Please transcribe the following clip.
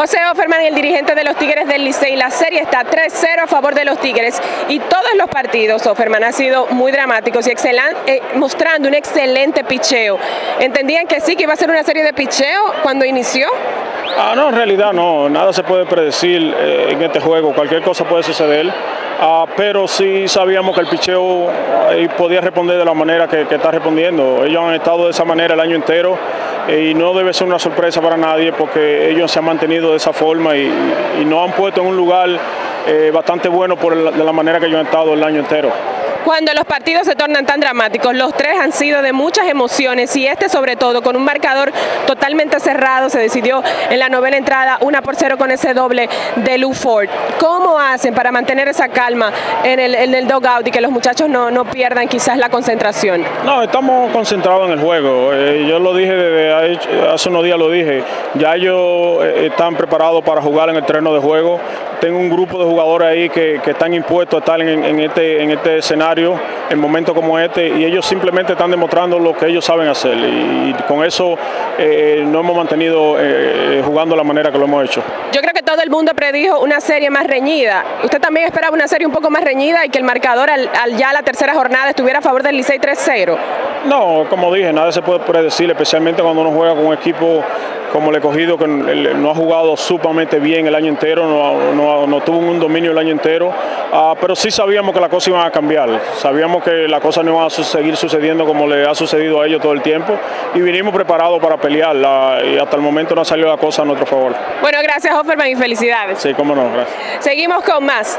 José Offerman, el dirigente de los Tigres del Licey, la serie está 3-0 a favor de los Tigres y todos los partidos, Offerman, han sido muy dramáticos y eh, mostrando un excelente picheo. ¿Entendían que sí, que iba a ser una serie de picheo cuando inició? Ah, no, en realidad no, nada se puede predecir eh, en este juego, cualquier cosa puede suceder. Ah, pero sí sabíamos que el picheo podía responder de la manera que, está respondiendo. Ellos han estado de esa manera el año entero eh, y no debe ser una sorpresa para nadie porque ellos se han mantenido de esa forma y, y nos han puesto en un lugar eh, bastante bueno por de la manera que ellos han estado el año entero cuando los partidos se tornan tan dramáticos. Los tres han sido de muchas emociones y este sobre todo con un marcador totalmente cerrado se decidió en la novena entrada una por cero con ese doble de Lou Ford. ¿Cómo hacen para mantener esa calma en el, en el dogout y que los muchachos no, pierdan quizás la concentración? No, estamos concentrados en el juego. Eh, yo lo dije desde hace unos días, lo dije. Ya ellos eh, están preparados para jugar en el terreno de juego tengo un grupo de jugadores ahí que, están impuestos a estar en, este, en este escenario, en momentos como este, y ellos simplemente están demostrando lo que ellos saben hacer. Y, con eso eh, nos hemos mantenido eh, jugando la manera que lo hemos hecho. Yo creo que todo el mundo predijo una serie más reñida. ¿Usted también esperaba una serie un poco más reñida y que el marcador al, ya la tercera jornada estuviera a favor del Licey 3-0? No, como dije, nada se puede predecir, especialmente cuando uno juega con un equipo como el escogido que no ha jugado sumamente bien el año entero, no, tuvo un dominio el año entero, ah, pero sí sabíamos que la cosa iba a cambiar, sabíamos que la cosa no iba a seguir sucediendo como le ha sucedido a ellos todo el tiempo y vinimos preparados para pelear y hasta el momento no ha salido la cosa a nuestro favor. Bueno, gracias Offerman y felicidades. Sí, cómo no, gracias. Seguimos con más.